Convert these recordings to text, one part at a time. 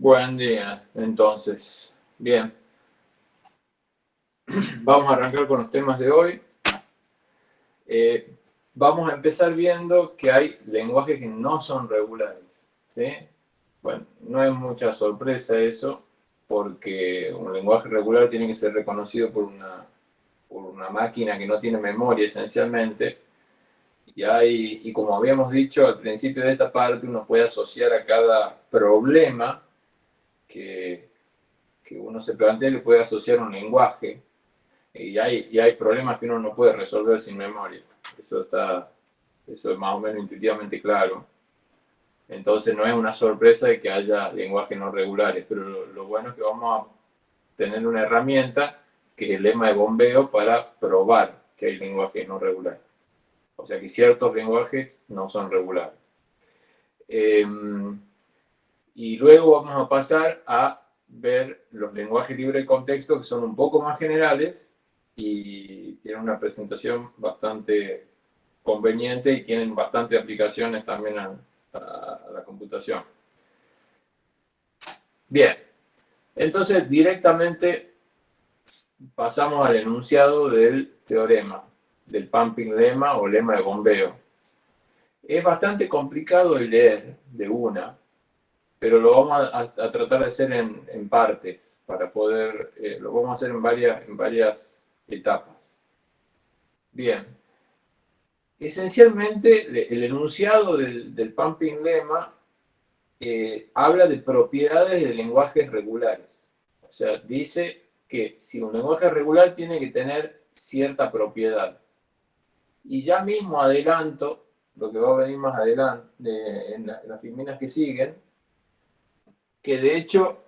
Buen día, entonces. Bien. Vamos a arrancar con los temas de hoy. Eh, vamos a empezar viendo que hay lenguajes que no son regulares. Bueno, no es mucha sorpresa eso, porque un lenguaje regular tiene que ser reconocido por una, por una máquina que no tiene memoria esencialmente, y, hay, y como habíamos dicho al principio de esta parte, uno puede asociar a cada problema que, uno se plantea, le puede asociar un lenguaje. Y hay, y hay problemas que uno no puede resolver sin memoria. Eso, está, eso es más o menos intuitivamente claro. Entonces no es una sorpresa de que haya lenguajes no regulares, pero lo, bueno es que vamos a tener una herramienta que es el lema de bombeo para probar que hay lenguajes no regulares. O sea que ciertos lenguajes no son regulares. Em, y luego vamos a pasar a ver los lenguajes libres de contexto que son un poco más generales y tienen una presentación bastante conveniente y tienen bastante aplicaciones también a, la computación. Bien, entonces directamente pasamos al enunciado del teorema, del pumping lema o lema de bombeo. Es bastante complicado de leer de una, pero lo vamos a, tratar de hacer en, partes, para poder, eh, lo vamos a hacer en varias, en varias etapas. Bien. Esencialmente, el enunciado del, pumping lema eh, habla de propiedades de lenguajes regulares. O sea, dice que si un lenguaje regular tiene que tener cierta propiedad. Y ya mismo adelanto, lo que va a venir más adelante en, en las filminas que siguen, que de hecho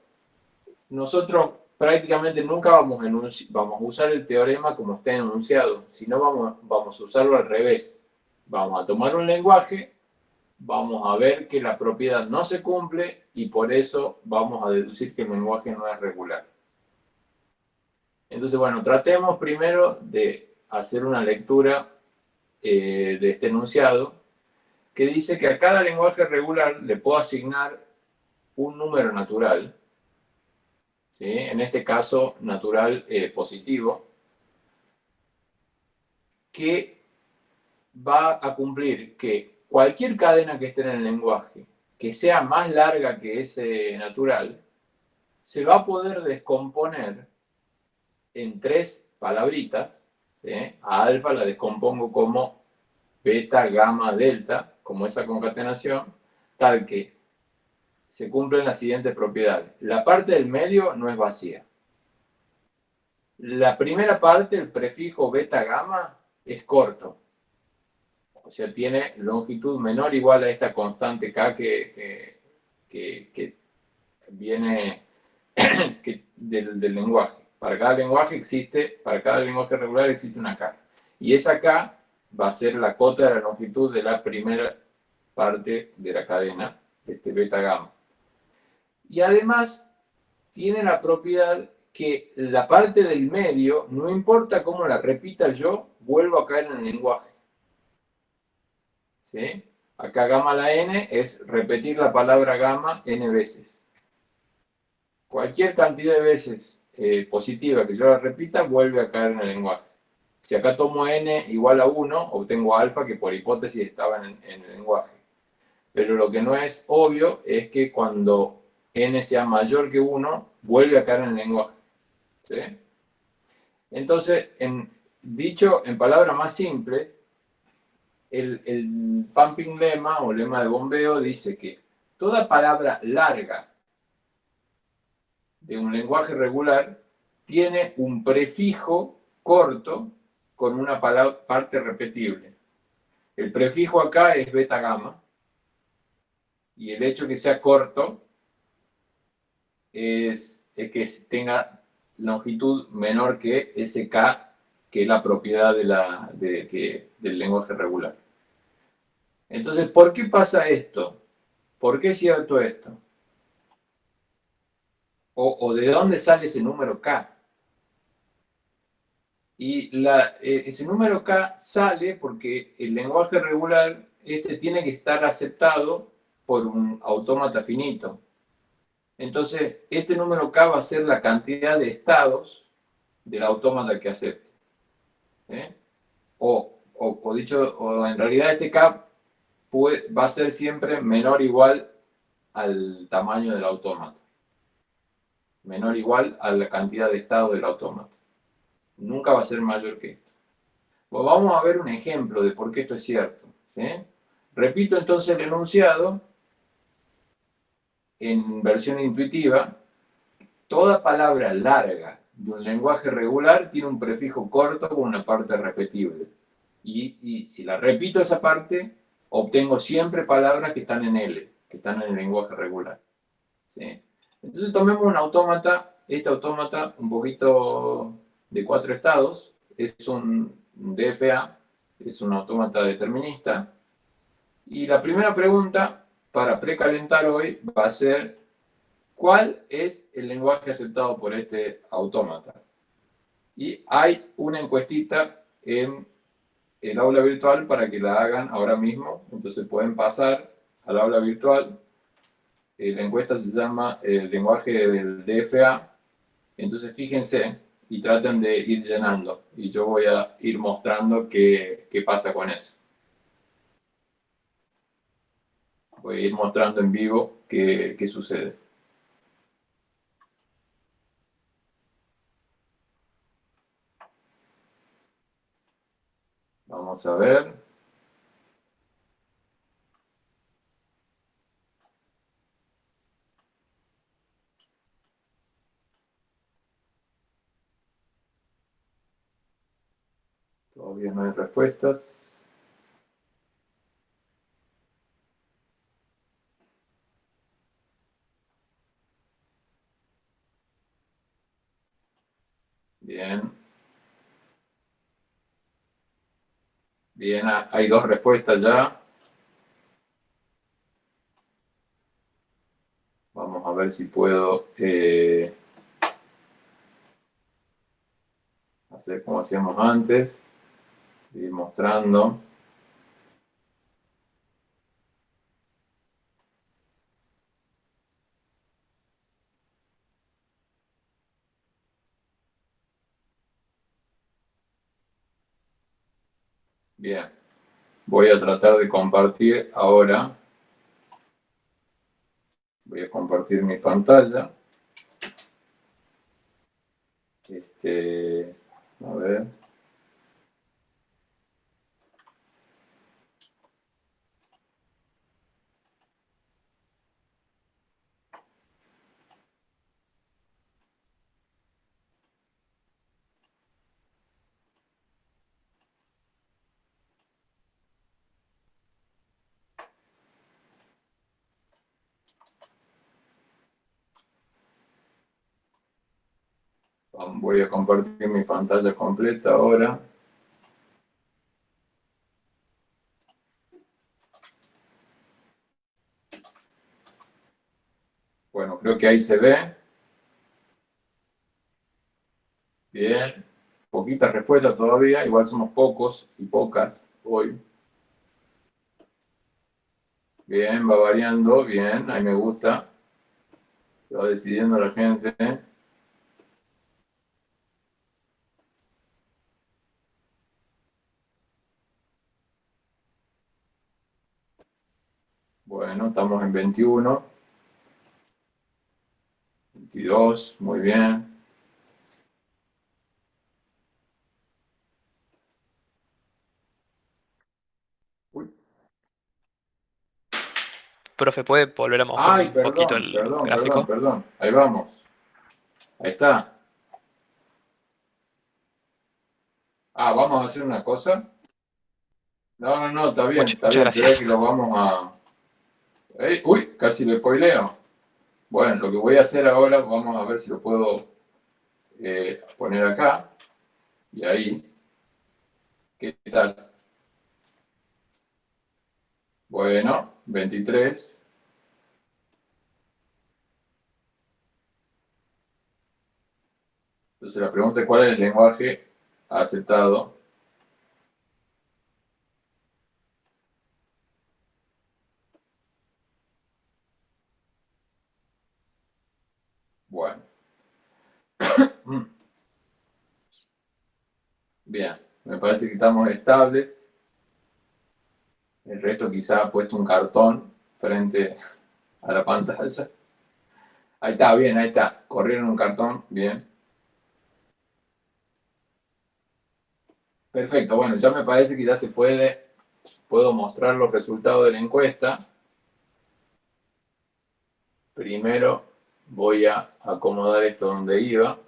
nosotros prácticamente nunca vamos a, usar el teorema como está enunciado, sino vamos, vamos a usarlo al revés. Vamos a tomar un lenguaje, vamos a ver que la propiedad no se cumple y por eso vamos a deducir que el lenguaje no es regular. Entonces, bueno, tratemos primero de hacer una lectura eh, de este enunciado que dice que a cada lenguaje regular le puedo asignar un número natural, ¿sí? en este caso natural eh, positivo, que va a cumplir que cualquier cadena que esté en el lenguaje, que sea más larga que ese natural, se va a poder descomponer en tres palabritas. A alfa la descompongo como beta, gamma, delta, como esa concatenación, tal que se cumplen las siguientes propiedades. La parte del medio no es vacía. La primera parte, el prefijo beta gamma, es corto. O sea, tiene longitud menor igual a esta constante K que, que, viene del, del, lenguaje. Para cada lenguaje existe, para cada lenguaje regular existe una K. Y esa K va a ser la cota de la longitud de la primera parte de la cadena, de este beta gamma. Y además tiene la propiedad que la parte del medio, no importa cómo la repita yo, vuelvo a caer en el lenguaje. ¿Sí? Acá gamma la n es repetir la palabra gamma n veces. Cualquier cantidad de veces eh, positiva que yo la repita, vuelve a caer en el lenguaje. Si acá tomo n igual a 1, obtengo alfa, que por hipótesis estaba en, en el lenguaje. Pero lo que no es obvio es que cuando n sea mayor que 1, vuelve a caer en el lenguaje. Entonces, en, dicho en palabras más simples, el, el pumping lema o lema de bombeo dice que toda palabra larga de un lenguaje regular tiene un prefijo corto con una parte repetible. El prefijo acá es beta gamma y el hecho que sea corto es, que tenga longitud menor que SK, que es la propiedad de la, de, del lenguaje regular. Entonces, ¿por qué pasa esto? ¿Por qué es cierto esto? O, de dónde sale ese número K? Y la, e, ese número K sale porque el lenguaje regular este tiene que estar aceptado por un autómata finito. Entonces, este número K va a ser la cantidad de estados del autómata que acepte. ¿eh? O, o, dicho, o en realidad este K va a ser siempre menor o igual al tamaño del autómata. Menor o igual a la cantidad de estados del autómata. Nunca va a ser mayor que esto. Pues vamos a ver un ejemplo de por qué esto es cierto. Repito entonces el enunciado en versión intuitiva. Toda palabra larga de un lenguaje regular tiene un prefijo corto con una parte repetible. Y, si la repito esa parte, obtengo siempre palabras que están en L, que están en el lenguaje regular. Entonces tomemos un autómata, este autómata un poquito de cuatro estados, es un DFA, es un autómata determinista. Y la primera pregunta para precalentar hoy va a ser ¿cuál es el lenguaje aceptado por este autómata? Y hay una encuestita en el aula virtual para que la hagan ahora mismo. Entonces pueden pasar al aula virtual. Eh, la encuesta se llama el lenguaje del DFA. Entonces fíjense y traten de ir llenando. Y yo voy a ir mostrando qué, pasa con eso. Voy a ir mostrando en vivo qué, qué sucede. Vamos a ver. Todavía no hay respuestas. Bien. Bien, hay dos respuestas ya. Vamos a ver si puedo eh, hacer como hacíamos antes. Ir mostrando. Bien, voy a tratar de compartir ahora. Voy a compartir mi pantalla. Este, a ver. Voy a compartir mi pantalla completa ahora. Bueno, creo que ahí se ve. Bien. Poquitas respuestas todavía. Igual somos pocos y pocas hoy. Bien, va variando. Bien, ahí me gusta. va decidiendo la gente. Bueno, estamos en 21. 22, muy bien. Profe, ¿puede volver a mostrar un poquito el gráfico? Perdón, perdón, ahí vamos. Ahí está. Ah, vamos a hacer una cosa. No, no, no, está bien, está bien. Gracias. Que lo vamos a uy, casi lo spoileo. Bueno, lo que voy a hacer ahora, vamos a ver si lo puedo eh, poner acá. Y ahí. ¿Qué tal? Bueno, 23. Entonces la pregunta es cuál es el lenguaje aceptado Bien, me parece que estamos estables. El resto quizá ha puesto un cartón frente a la pantalla. Ahí está, bien, ahí está. Corrieron un cartón, bien. Perfecto, bueno, ya me parece que ya se puede, puedo mostrar los resultados de la encuesta. Primero voy a acomodar esto donde iba.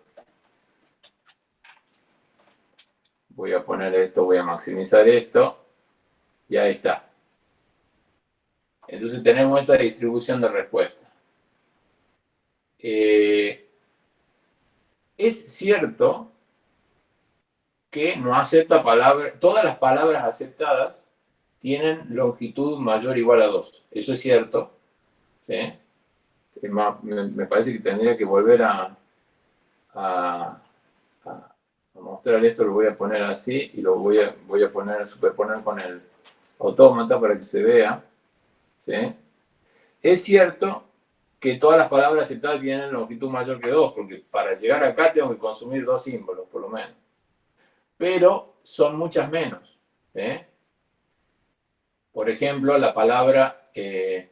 Voy a poner esto, voy a maximizar esto. Y ahí está. Entonces tenemos esta distribución de respuesta. Eh, es cierto que no acepta palabras, todas las palabras aceptadas tienen longitud mayor o igual a 2. Eso es cierto. me, parece que tendría que volver a, a, mostrar esto, lo voy a poner así y lo voy a, voy a poner, superponer con el autómata para que se vea. Es cierto que todas las palabras aceptadas tienen longitud mayor que 2, porque para llegar acá tengo que consumir dos símbolos, por lo menos pero son muchas menos. Por ejemplo, la palabra 1-1 eh,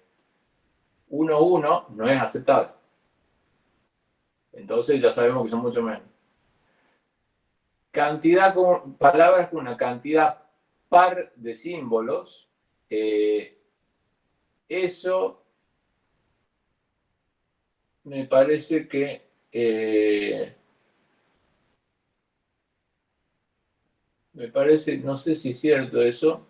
no es aceptada. Entonces ya sabemos que son mucho menos. Cantidad con palabras con una cantidad par de símbolos, eh, eso me parece que Me parece, no sé si es cierto eso.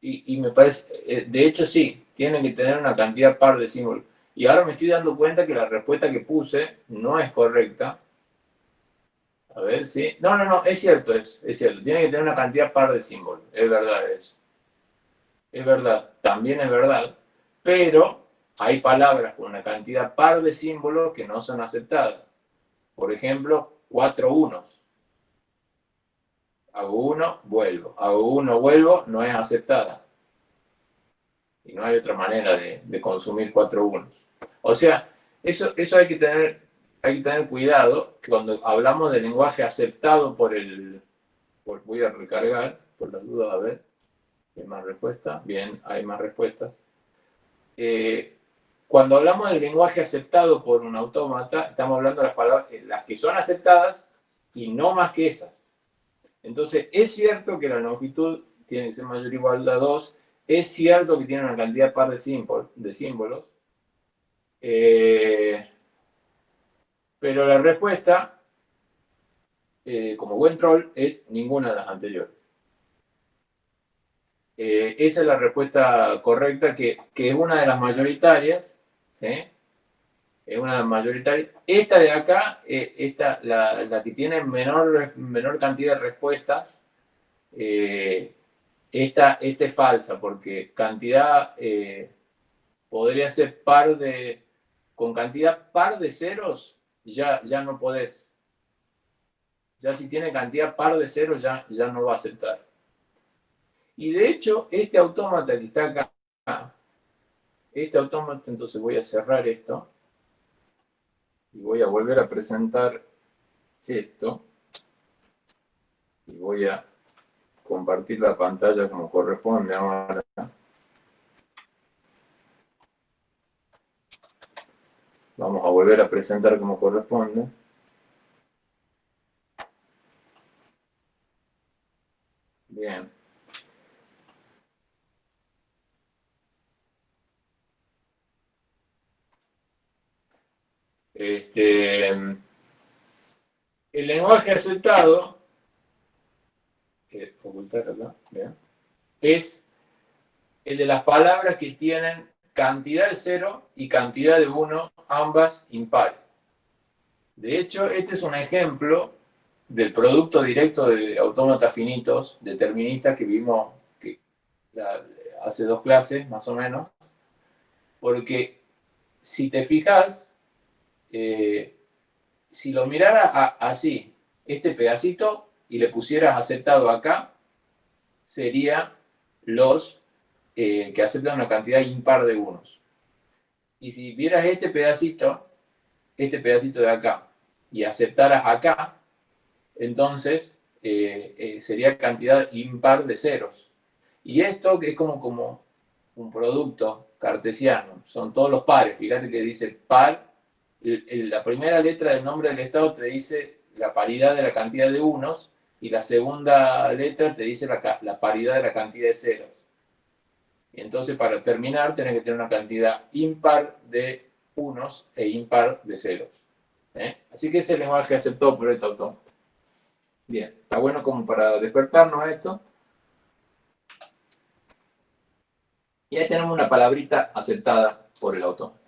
Y, me parece, eh, de hecho sí, tienen que tener una cantidad par de símbolos. Y ahora me estoy dando cuenta que la respuesta que puse no es correcta. A ver, ¿sí? No, no, no, es cierto, es, es cierto. Tiene que tener una cantidad par de símbolos. Es verdad eso. Es verdad, también es verdad. Pero hay palabras con una cantidad par de símbolos que no son aceptadas. Por ejemplo, cuatro unos. Hago uno, vuelvo. Hago uno, vuelvo, no es aceptada. Y no hay otra manera de, consumir cuatro unos. O sea, eso, eso hay, que tener, hay que tener cuidado cuando hablamos de lenguaje aceptado por el... voy a recargar, por las dudas, a ver. ¿Hay más respuestas? Bien, hay más respuestas. Eh, cuando hablamos del lenguaje aceptado por un autómata, estamos hablando de las palabras, eh, las que son aceptadas y no más que esas. Entonces, es cierto que la longitud tiene que ser mayor o igual a 2, es cierto que tiene una cantidad par de, símbolos, eh, pero la respuesta, eh, como buen troll, es ninguna de las anteriores. esa es la respuesta correcta, que, que es una de las mayoritarias, es una mayoritaria. Esta de acá, eh, esta, la, que tiene menor, menor cantidad de respuestas, eh, esta, es falsa, porque cantidad eh, podría ser par de, con cantidad par de ceros, ya, ya no podés. Ya si tiene cantidad par de ceros, ya, ya no va a aceptar. Y de hecho, este autómata que está acá, este autómata, entonces voy a cerrar esto y voy a volver a presentar esto y voy a compartir la pantalla como corresponde ahora. Vamos a volver a presentar como corresponde. Bien. Este, el lenguaje aceptado, es el de las palabras que tienen cantidad de cero y cantidad de uno, ambas impares. De hecho, este es un ejemplo del producto directo de autómatas finitos deterministas que vimos hace dos clases, más o menos, porque si te fijas, eh, si lo mirara así, este pedacito, y le pusieras aceptado acá, sería los eh, que aceptan una cantidad impar de unos. Y si vieras este pedacito este pedacito de acá y aceptaras acá, entonces eh, eh, sería cantidad impar de ceros. Y esto que es como, como un producto cartesiano, son todos los pares, fíjate que dice par, la primera letra del nombre del estado te dice la paridad de la cantidad de unos y la segunda letra te dice la, la paridad de la cantidad de ceros. Entonces para terminar tenés que tener una cantidad impar de unos e impar de ceros. ¿eh? Así que ese es el lenguaje aceptado por este autómata. Bien, está bueno como para despertarnos esto. Y ahí tenemos una palabrita aceptada por el autómata.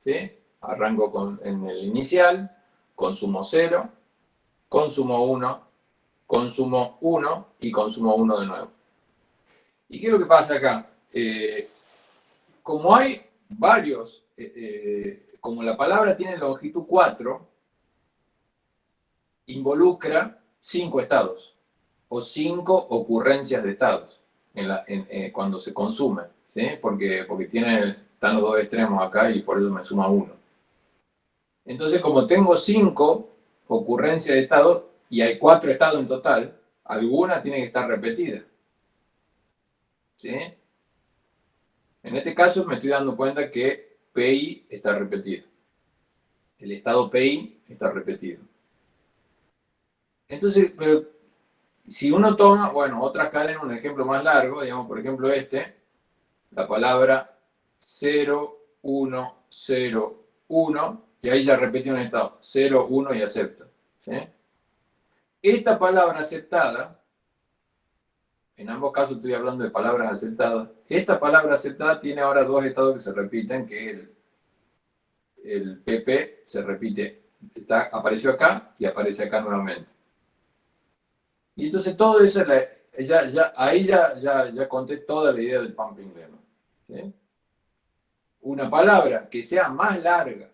¿Sí? Arranco en el inicial, consumo 0, consumo 1, consumo 1 y consumo 1 de nuevo. ¿Y qué es lo que pasa acá? Eh, como hay varios, eh, eh, como la palabra tiene longitud 4, involucra 5 estados o 5 ocurrencias de estados cuando se consume, ¿sí? porque, porque tiene, están los dos extremos acá y por eso me suma 1. Entonces, como tengo 5 ocurrencias de estados y hay 4 estados en total, alguna tiene que estar repetida. ¿Sí? En este caso me estoy dando cuenta que PI está repetido. El estado PI está repetido. Entonces, si uno toma, bueno, otra cadena, un ejemplo más largo, digamos, por ejemplo este, la palabra 0, 1, 0, 1, y ahí ya repetí un estado, 0, 1 y acepto. Esta palabra aceptada en ambos casos estoy hablando de palabras aceptadas. Esta palabra aceptada tiene ahora dos estados que se repiten, que el, PP se repite, está, apareció acá y aparece acá nuevamente. Y entonces todo eso, ya, ahí ya, ya, conté toda la idea del pumping lemma. Una palabra que sea más larga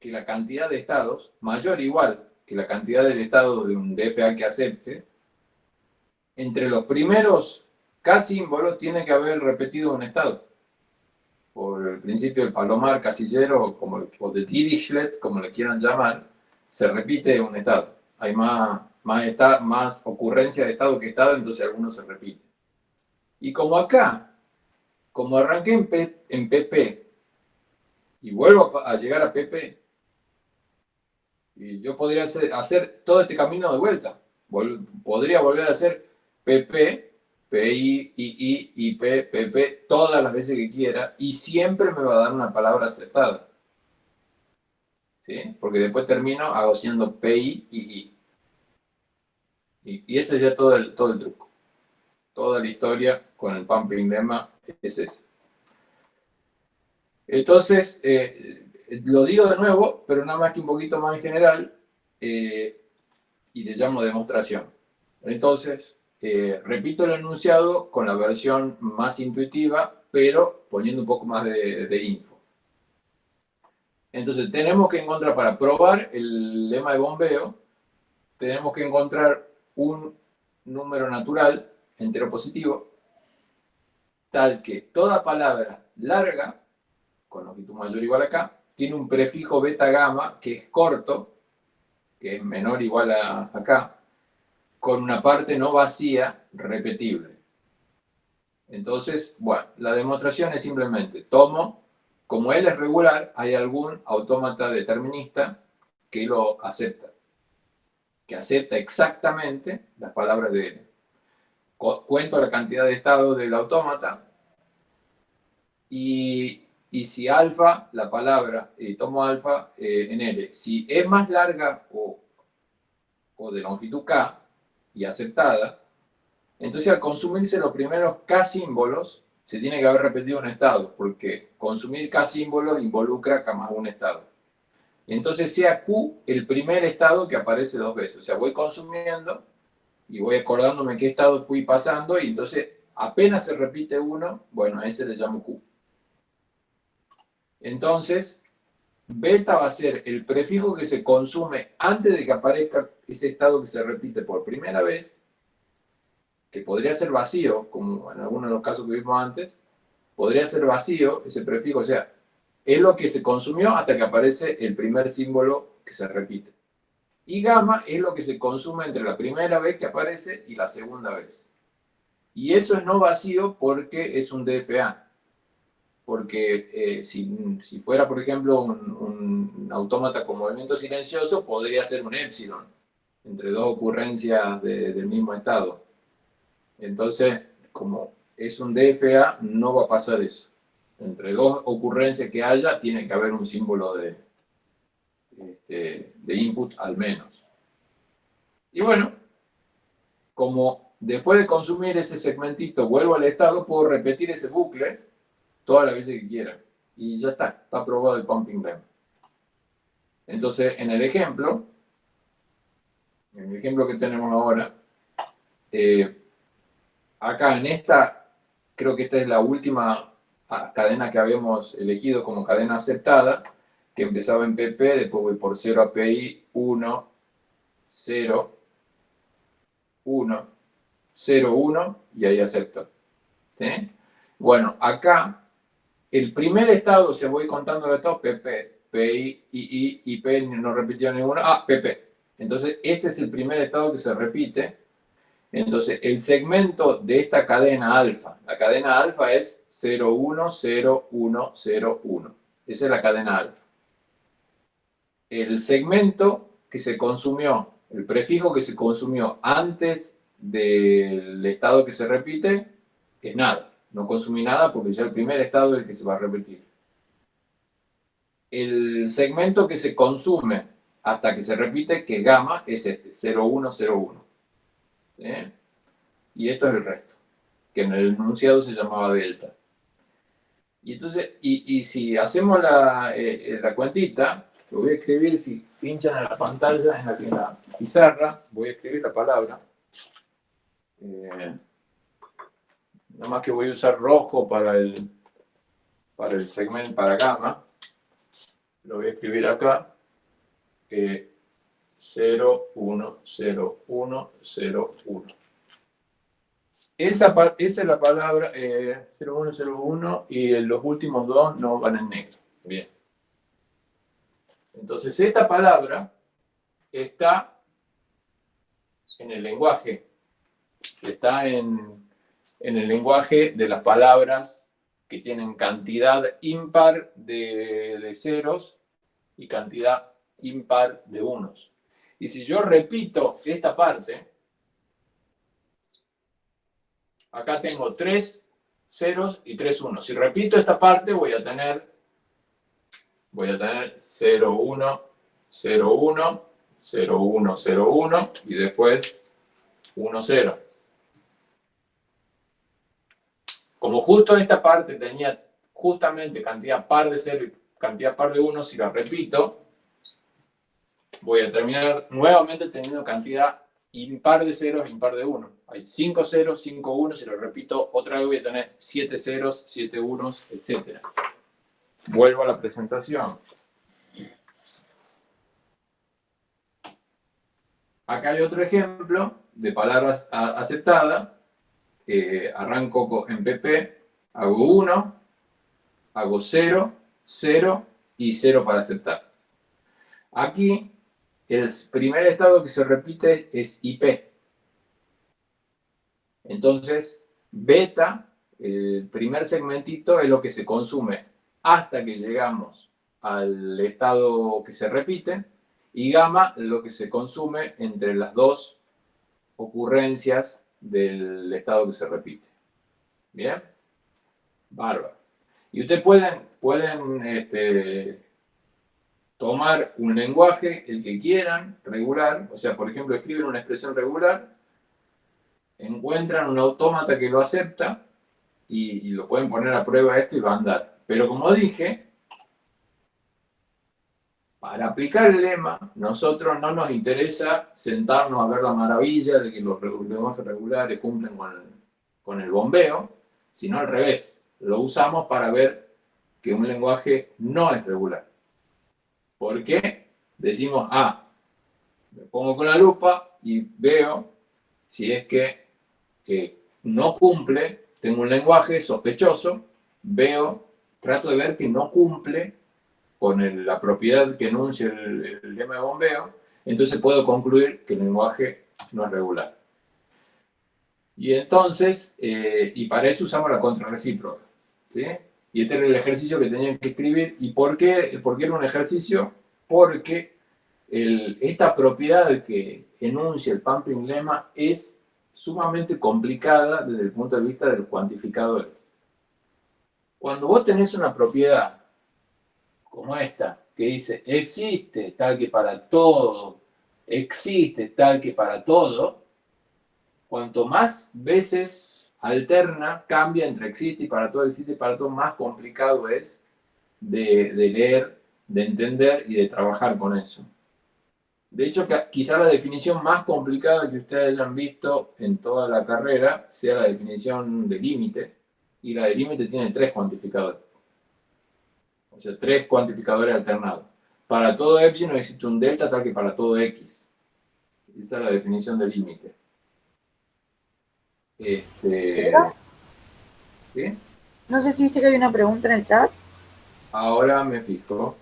que la cantidad de estados, mayor o igual que la cantidad del estado de un DFA que acepte, entre los primeros K símbolos tiene que haber repetido un estado. Por el principio del palomar casillero como, o de Dirichlet, como le quieran llamar, se repite un estado. Hay más, más, más ocurrencia de estado que estado, entonces algunos se repiten. Y como acá, como arranqué en, en PP y vuelvo a, llegar a PP, y yo podría hacer todo este camino de vuelta. podría volver a hacer PP, PI, II, IP, PP, todas las veces que quiera, y siempre me va a dar una palabra aceptada. ¿Sí? Porque después termino hago siendo PI, II. Y, y ese es ya todo el, todo el truco. Toda la historia con el pumping lemma es ese. Entonces, eh, lo digo de nuevo, pero nada más que un poquito más en general, eh, y le llamo demostración. Entonces, eh, repito el enunciado con la versión más intuitiva, pero poniendo un poco más de, info. Entonces, tenemos que encontrar, para probar el lema de bombeo, tenemos que encontrar un número natural, entero positivo, tal que toda palabra larga, con longitud mayor igual acá, tiene un prefijo beta gamma que es corto, que es menor igual a acá, con una parte no vacía repetible. Entonces, bueno, la demostración es simplemente, tomo, como L es regular, hay algún autómata determinista que lo acepta, que acepta exactamente las palabras de L. Cuento la cantidad de estados del autómata y, si alfa, la palabra, eh, tomo alfa eh, en L, si es más larga o, o de longitud K, y aceptada, entonces al consumirse los primeros K símbolos, se tiene que haber repetido un estado, porque consumir K símbolos involucra K más un estado. Entonces sea Q el primer estado que aparece dos veces. O sea, voy consumiendo y voy acordándome qué estado fui pasando y entonces apenas se repite uno, bueno, a ese le llamo Q. Entonces, beta va a ser el prefijo que se consume antes de que aparezca ese estado que se repite por primera vez, que podría ser vacío, como en algunos de los casos que vimos antes, podría ser vacío ese prefijo, o sea, es lo que se consumió hasta que aparece el primer símbolo que se repite. Y gamma es lo que se consume entre la primera vez que aparece y la segunda vez. Y eso es no vacío porque es un DFA. Porque eh, si, fuera, por ejemplo, un, autómata con movimiento silencioso, podría ser un epsilon, entre dos ocurrencias del mismo estado. Entonces, como es un DFA, no va a pasar eso. Entre dos ocurrencias que haya, tiene que haber un símbolo de, este, de input al menos. Y bueno, como después de consumir ese segmentito vuelvo al estado, puedo repetir ese bucle todas las veces que quiera. Y ya está, está aprobado el pumping lem. Entonces, en el ejemplo, en el ejemplo que tenemos ahora, eh, acá en esta, creo que esta es la última ah, cadena que habíamos elegido como cadena aceptada, que empezaba en PP, después voy por 0 API, 1, 0, 1, 0, 1, y ahí acepto. Bueno, acá, el primer estado, se voy contando de todo, PP, PI, II, IP, no repitió ninguno, ah, PP. Entonces, este es el primer estado que se repite. Entonces, el segmento de esta cadena alfa, la cadena alfa es 0, 1, 0, 1, 0, 1. Esa es la cadena alfa el segmento que se consumió, el prefijo que se consumió antes del estado que se repite, es nada. No consumí nada porque ya el primer estado es el que se va a repetir. El segmento que se consume hasta que se repite, que es gamma, es este, 0101. Y esto es el resto, que en el enunciado se llamaba delta. Y entonces, y, si hacemos la, eh, eh, la cuentita, lo voy a escribir, si pinchan en la pantalla, en la, pizarra, voy a escribir la palabra. Eh, nada más que voy a usar rojo para el, para el segmento, para gamma. Lo voy a escribir acá. Eh, 0, 1, 0, 1, 0, 1. Esa, esa es la palabra eh, 0, 1, 0, 1 y los últimos dos no van en negro. Bien. Entonces, esta palabra está en el lenguaje, está en, el lenguaje de las palabras que tienen cantidad impar de, de ceros y cantidad impar de unos. Y si yo repito esta parte, acá tengo tres ceros y tres unos. Si repito esta parte, voy a tener voy a tener 0, 1, 0, 1, 0, 1, 0, 1 y después 1, 0. Como justo esta parte tenía justamente cantidad par de 0 y cantidad par de 1, si la repito, voy a terminar nuevamente teniendo cantidad impar de ceros, impar de 1. Hay 5 ceros, 5 1, si lo repito otra vez voy a tener 7 ceros, 7 unos, etc. Vuelvo a la presentación. Acá hay otro ejemplo de palabras aceptadas. Arranco en PP, hago 1, hago 0, 0 y 0 para aceptar. Aquí, el primer estado que se repite es IP. Entonces, beta, el primer segmentito, es lo que se consume hasta que llegamos al estado que se repite, y gamma lo que se consume entre las dos ocurrencias del estado que se repite. ¿Bien? Bárbaro. Y ustedes pueden, pueden este, tomar un lenguaje, el que quieran, regular, o sea, por ejemplo, escriben una expresión regular, encuentran un autómata que lo acepta y, lo pueden poner a prueba esto y va a andar. Pero como dije, para aplicar el lema, nosotros no nos interesa sentarnos a ver la maravilla de que los lenguajes regulares cumplen con el, bombeo, sino al revés. Lo usamos para ver que un lenguaje no es regular. ¿Por qué? Decimos, ah, me pongo con la lupa y veo si es que, que no cumple, tengo un lenguaje sospechoso, veo trato de ver que no cumple con la propiedad que enuncia el, lema de bombeo, entonces puedo concluir que el lenguaje no es regular. Y entonces, eh, y para eso usamos la contrarrecíproca. ¿sí? Y este era el ejercicio que tenían que escribir. ¿Y por qué, por era un ejercicio? Porque esta propiedad que enuncia el pumping lema es sumamente complicada desde el punto de vista de los cuantificadores. Cuando vos tenés una propiedad como esta, que dice existe tal que para todo, existe tal que para todo, cuanto más veces alterna, cambia entre existe y para todo, existe y para todo, más complicado es de, leer, de entender y de trabajar con eso. De hecho, quizá la definición más complicada que ustedes hayan visto en toda la carrera sea la definición de límite, y la de límite tiene tres cuantificadores. O sea, tres cuantificadores alternados. Para todo epsilon existe un delta tal que para todo x. Esa es la definición de límite. Este, ¿sí? No sé si viste que hay una pregunta en el chat. Ahora me fijo.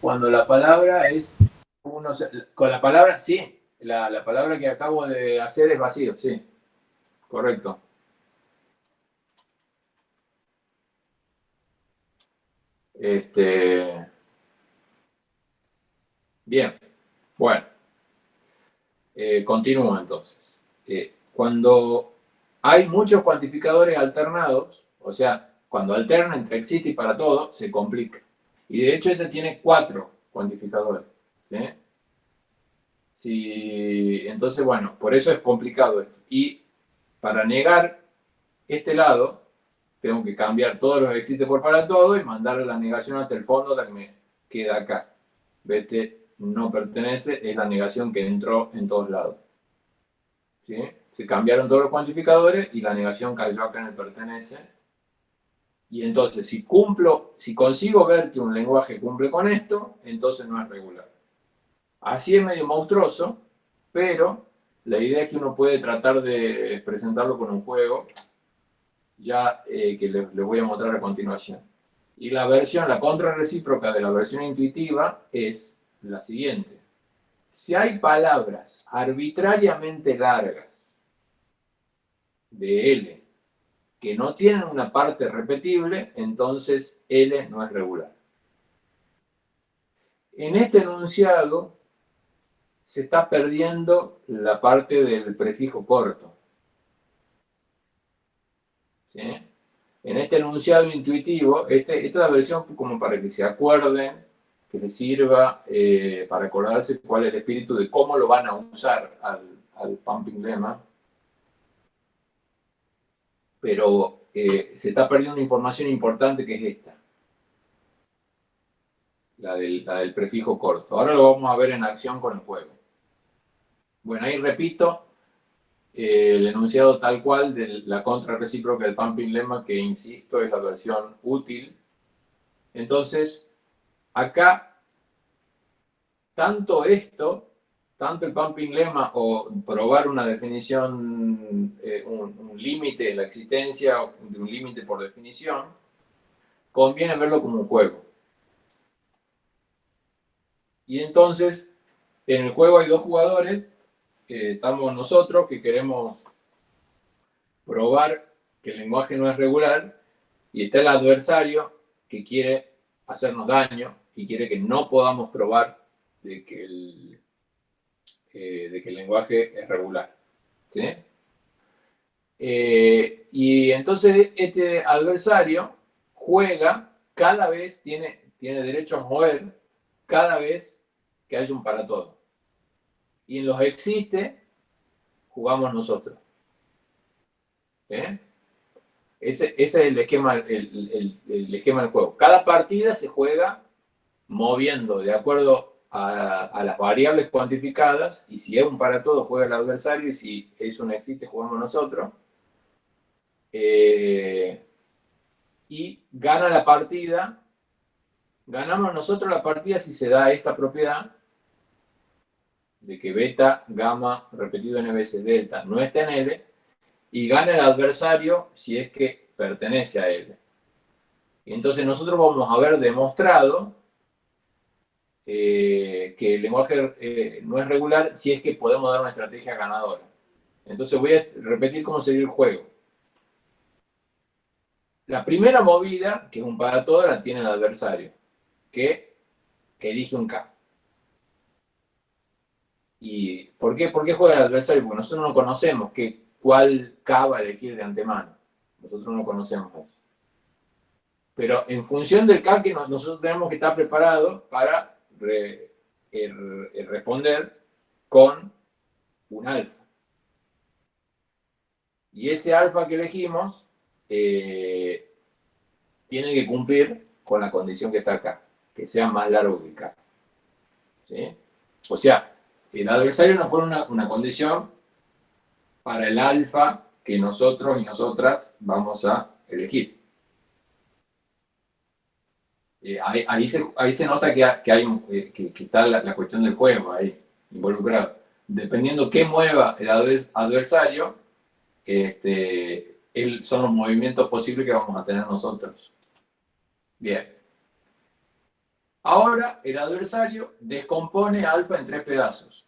Cuando la palabra es... Uno, con la palabra, sí. La, la palabra que acabo de hacer es vacío, sí. Correcto. Este, bien, bueno, eh, continúo entonces. Eh, cuando hay muchos cuantificadores alternados, o sea, cuando alterna entre existe y para todo, se complica. Y de hecho este tiene cuatro cuantificadores. ¿sí? entonces, bueno, por eso es complicado esto. Y para negar este lado, tengo que cambiar todos los existe por para todo y mandarle la negación hasta el fondo que me queda acá. Vete no pertenece es la negación que entró en todos lados. ¿Sí? Se cambiaron todos los cuantificadores y la negación cayó acá en el pertenece. Y entonces, si cumplo, si consigo ver que un lenguaje cumple con esto, entonces no es regular. Así es medio monstruoso, pero la idea es que uno puede tratar de presentarlo con un juego ya eh, que les, voy a mostrar a continuación. Y la versión, la contrarrecíproca de la versión intuitiva es la siguiente. Si hay palabras arbitrariamente largas de L que no tienen una parte repetible, entonces L no es regular. En este enunciado se está perdiendo la parte del prefijo corto. En este enunciado intuitivo, este, esta es la versión como para que se acuerden, que les sirva eh, para acordarse cuál es el espíritu de cómo lo van a usar al, pumping lemma. Pero eh, se está perdiendo una información importante que es esta. La del, la del prefijo corto. Ahora lo vamos a ver en acción con el juego. Bueno, ahí repito, el enunciado tal cual de la contra recíproca del pumping lemma, que insisto es la versión útil. Entonces, acá, tanto esto, tanto el pumping lemma o probar una definición, eh, un, límite la existencia de un límite por definición, conviene verlo como un juego. Y entonces, en el juego hay dos jugadores, estamos nosotros que queremos probar que el lenguaje no es regular y está el adversario que quiere hacernos daño y quiere que no podamos probar de que el, eh, de que el lenguaje es regular. ¿sí? Eh, y entonces este adversario juega cada vez, tiene, tiene derecho a mover cada vez que haya un para todo y en los existe jugamos nosotros. ¿Eh? Ese, es el esquema, el, esquema del juego. Cada partida se juega moviendo de acuerdo a, las variables cuantificadas y si es un para todo juega el adversario y si es un existe jugamos nosotros. Eh, y gana la partida, ganamos nosotros la partida si se da esta propiedad de que beta, gamma, repetido n veces delta no está en L, y gana el adversario si es que pertenece a L. Y entonces nosotros vamos a haber demostrado eh, que el lenguaje eh, no es regular si es que podemos dar una estrategia ganadora. Entonces voy a repetir cómo seguir el juego. La primera movida, que es un para todo, la tiene el adversario, que, elige un K. ¿Y por qué, por qué juega el adversario? Porque nosotros no conocemos que, cuál K va a elegir de antemano. Nosotros no conocemos eso. Pero en función del K que nosotros tenemos que estar preparados para responder con un alfa. Y ese alfa que elegimos eh, tiene que cumplir con la condición que está acá, que sea más largo que K. O sea, el adversario nos pone una, una condición para el alfa que nosotros y nosotras vamos a elegir. Eh, ahí, se, ahí, se, nota que, hay eh, que, está la, cuestión del juego ahí involucrado. Dependiendo qué mueva el adversario, este, son los movimientos posibles que vamos a tener nosotros. Bien. Ahora el adversario descompone alfa en tres pedazos.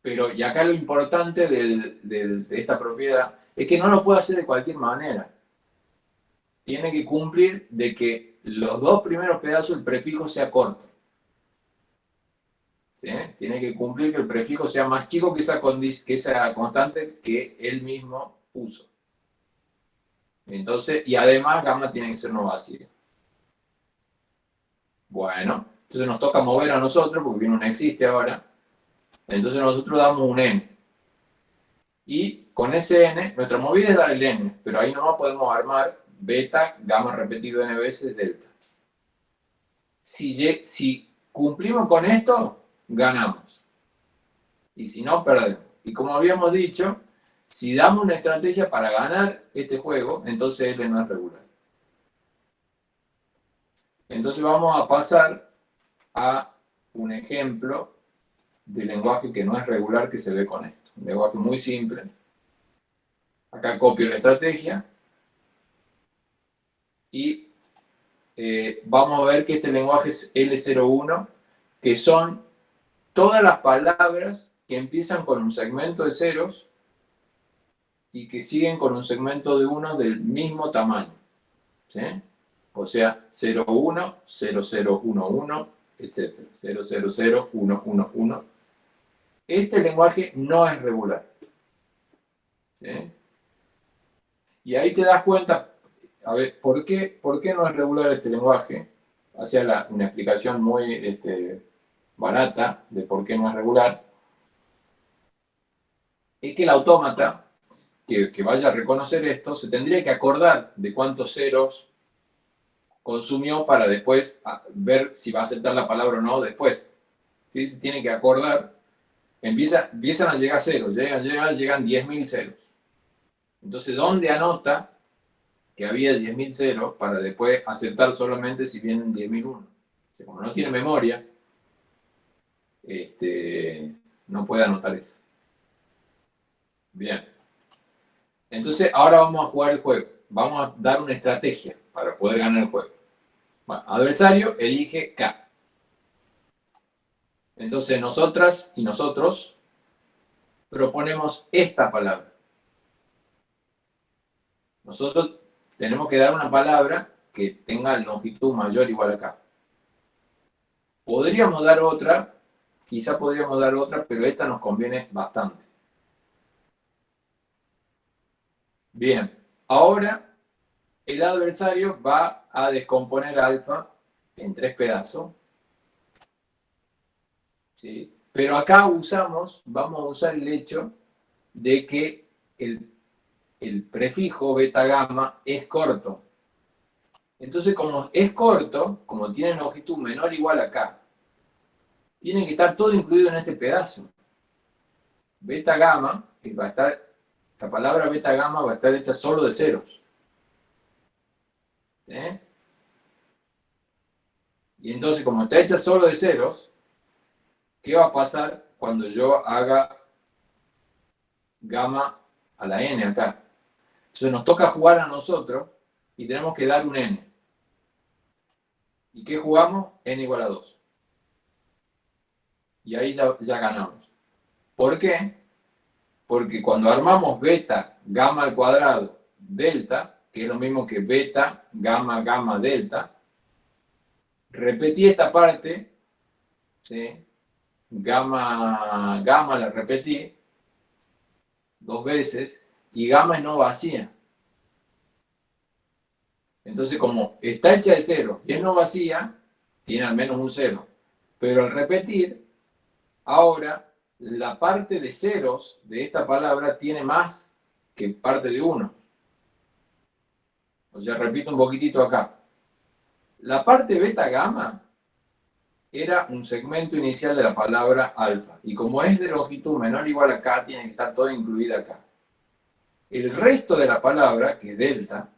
Pero, y acá lo importante de esta propiedad es que no lo puede hacer de cualquier manera. Tiene que cumplir de que los dos primeros pedazos el prefijo sea corto. Tiene que cumplir que el prefijo sea más chico que esa, constante que él mismo puso. Entonces, y además gamma tiene que ser no vacío. Bueno, entonces nos toca mover a nosotros, porque no existe ahora. Entonces nosotros damos un n. Y con ese n, nuestra movida es dar el n, pero ahí nomás podemos armar beta, gamma repetido n veces, delta. Si, si cumplimos con esto, ganamos. Y si no, perdemos. Y como habíamos dicho, si damos una estrategia para ganar este juego, entonces L no es regular. Entonces vamos a pasar a un ejemplo de lenguaje que no es regular que se ve con esto. Un lenguaje muy simple. Acá copio la estrategia. Y eh, vamos a ver que este lenguaje es L01, que son todas las palabras que empiezan con un segmento de ceros y que siguen con un segmento de uno del mismo tamaño. ¿sí? O sea, 01, 0011, etc. 000111. Este lenguaje no es regular. Y ahí te das cuenta, a ver, ¿por qué, no es regular este lenguaje? Hacía una explicación muy este, barata de por qué no es regular. Es que el autómata, que vaya a reconocer esto, se tendría que acordar de cuántos ceros consumió para después ah, ver si va a aceptar la palabra o no después. ¿Sí? Se tiene que acordar. Empieza, empiezan a llegar ceros, llegan, llegan, llegan 10.000 ceros. Entonces, ¿dónde anota que había 10.000 ceros para después aceptar solamente si vienen 10.001? O como no tiene memoria, este, no puede anotar eso. Bien. Entonces, ahora vamos a jugar el juego. Vamos a dar una estrategia para poder ganar el juego. adversario elige K. Entonces nosotras y nosotros proponemos esta palabra. Nosotros tenemos que dar una palabra que tenga longitud mayor o igual a K. Podríamos dar otra, quizá podríamos dar otra, pero esta nos conviene bastante. Bien, ahora el adversario va a descomponer alfa en tres pedazos. ¿sí? Pero acá usamos, vamos a usar el hecho de que el, prefijo beta gamma es corto. Entonces, como es corto, como tiene longitud menor o igual acá, tiene que estar todo incluido en este pedazo. Beta gamma, que va a estar, la palabra beta gamma va a estar hecha solo de ceros. ¿Eh? Y entonces, como está hecha solo de ceros, ¿qué va a pasar cuando yo haga gamma a la n acá? Entonces nos toca jugar a nosotros y tenemos que dar un n. ¿Y qué jugamos? n igual a 2. Y ahí ya, ya ganamos. ¿Por qué? Porque cuando armamos beta, gamma al cuadrado, delta, que es lo mismo que beta, gamma, gamma, delta, repetí esta parte, ¿sí? gamma, gamma la repetí dos veces, y gamma es no vacía. Entonces, como está hecha de cero y es no vacía, tiene al menos un cero. Pero al repetir, ahora la parte de ceros de esta palabra tiene más que parte de uno. O sea, repito un poquitito acá. La parte beta gamma era un segmento inicial de la palabra alfa. Y como es de longitud menor o igual a acá, tiene que estar todo incluido acá. El resto de la palabra, que es delta,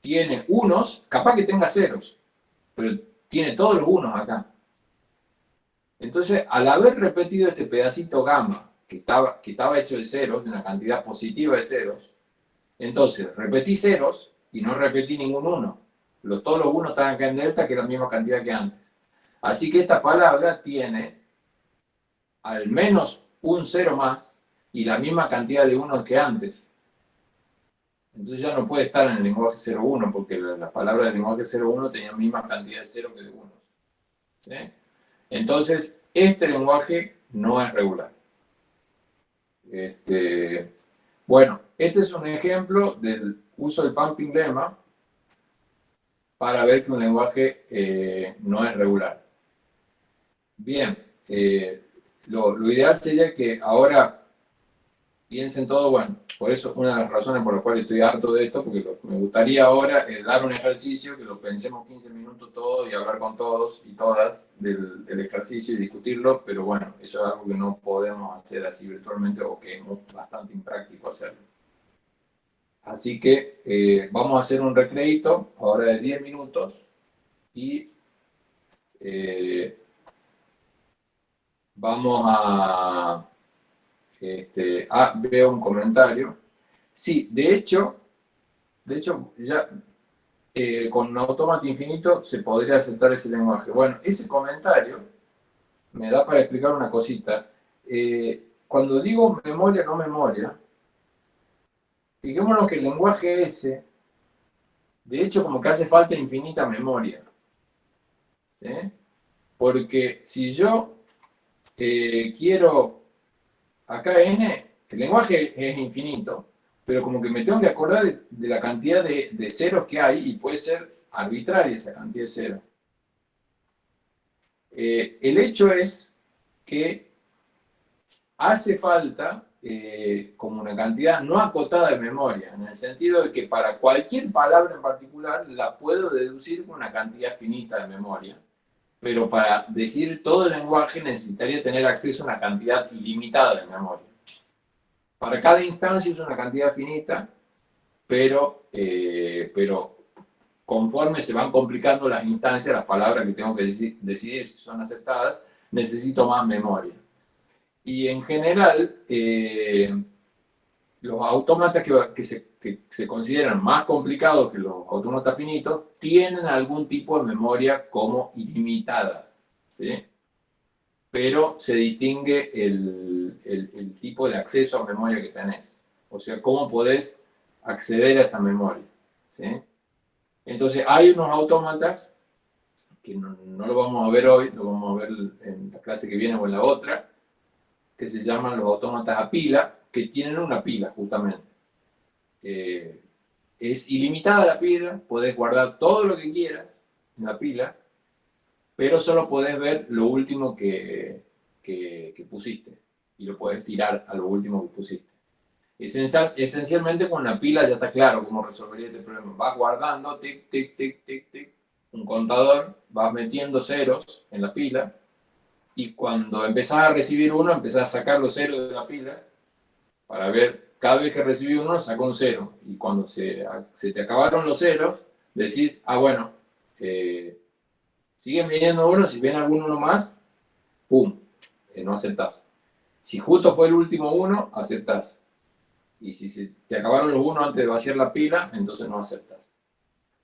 tiene unos, capaz que tenga ceros, pero tiene todos los unos acá. Entonces, al haber repetido este pedacito gamma, que estaba, que estaba hecho de ceros, de una cantidad positiva de ceros, entonces repetí ceros y no repetí ningún uno. Los, todos los unos estaban acá en delta, que es la misma cantidad que antes. Así que esta palabra tiene al menos un cero más y la misma cantidad de unos que antes. Entonces ya no puede estar en el lenguaje 0,1 porque las palabras del lenguaje 0,1 tenían la misma cantidad de cero que de unos. Entonces, este lenguaje no es regular. Este, bueno, este es un ejemplo del uso del pumping lemma para ver que un lenguaje eh, no es regular. Bien, eh, lo, ideal sería que ahora piensen todo, bueno, por eso una de las razones por las cuales estoy harto de esto, porque me gustaría ahora dar un ejercicio, que lo pensemos 15 minutos todo y hablar con todos y todas del, ejercicio y discutirlo, pero bueno, eso es algo que no podemos hacer así virtualmente o que es bastante impráctico hacerlo. Así que eh, vamos a hacer un recreito ahora de 10 minutos y eh, vamos a este, ah, veo un comentario. Sí, de hecho, de hecho, ya eh, con un automata infinito se podría aceptar ese lenguaje. Bueno, ese comentario me da para explicar una cosita. Cuando digo memoria, no memoria, fijémonos que el lenguaje ese, de hecho, como que hace falta infinita memoria. Porque si yo eh, quiero acá n, el lenguaje es infinito, pero como que me tengo que acordar de, la cantidad de, ceros que hay y puede ser arbitraria esa cantidad de ceros. Eh, el hecho es que hace falta eh, como una cantidad no acotada de memoria, en el sentido de que para cualquier palabra en particular la puedo deducir con una cantidad finita de memoria pero para decir todo el lenguaje necesitaría tener acceso a una cantidad ilimitada de memoria. Para cada instancia es una cantidad finita, pero, eh, pero conforme se van complicando las instancias, las palabras que tengo que decidir si son aceptadas, necesito más memoria. Y en general, eh, los autómatas que, se, consideran más complicados que los autómatas finitos tienen algún tipo de memoria como ilimitada, ¿sí? Pero se distingue el, tipo de acceso a memoria que tenés. O sea, cómo podés acceder a esa memoria, ¿sí? Entonces, hay unos autómatas, que no, no lo vamos a ver hoy, lo vamos a ver en la clase que viene o en la otra, que se llaman los autómatas a pila, que tienen una pila, justamente. Eh, es ilimitada la pila, puedes guardar todo lo que quieras en la pila, pero solo puedes ver lo último que, que, pusiste y lo puedes tirar a lo último que pusiste. Esencial, esencialmente con la pila ya está claro cómo resolvería este problema. Vas guardando, tic, tic, tic, tic, tic, un contador, vas metiendo ceros en la pila y cuando empezás a recibir uno, empezás a sacar los ceros de la pila para ver, cada vez que recibí uno, sacó un cero. Y cuando se, se te acabaron los ceros, decís, ah, bueno, eh, siguen viniendo uno, si viene algún uno más, ¡pum! Eh, no aceptás. Si justo fue el último uno, aceptás. Y si se te acabaron los unos antes de vaciar la pila, entonces no aceptás.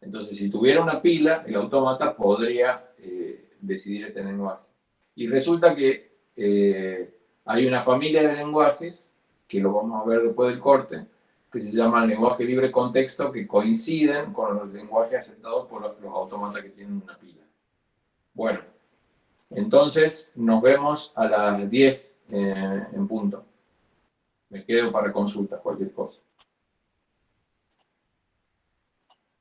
Entonces, si tuviera una pila, el autómata podría eh, decidir este lenguaje. Y resulta que eh, hay una familia de lenguajes, que lo vamos a ver después del corte, que se llama lenguaje libre contexto, que coinciden con los lenguajes aceptados por los, autómatas que tienen una pila. Bueno, entonces nos vemos a las 10 eh, en punto. Me quedo para consultas, cualquier cosa.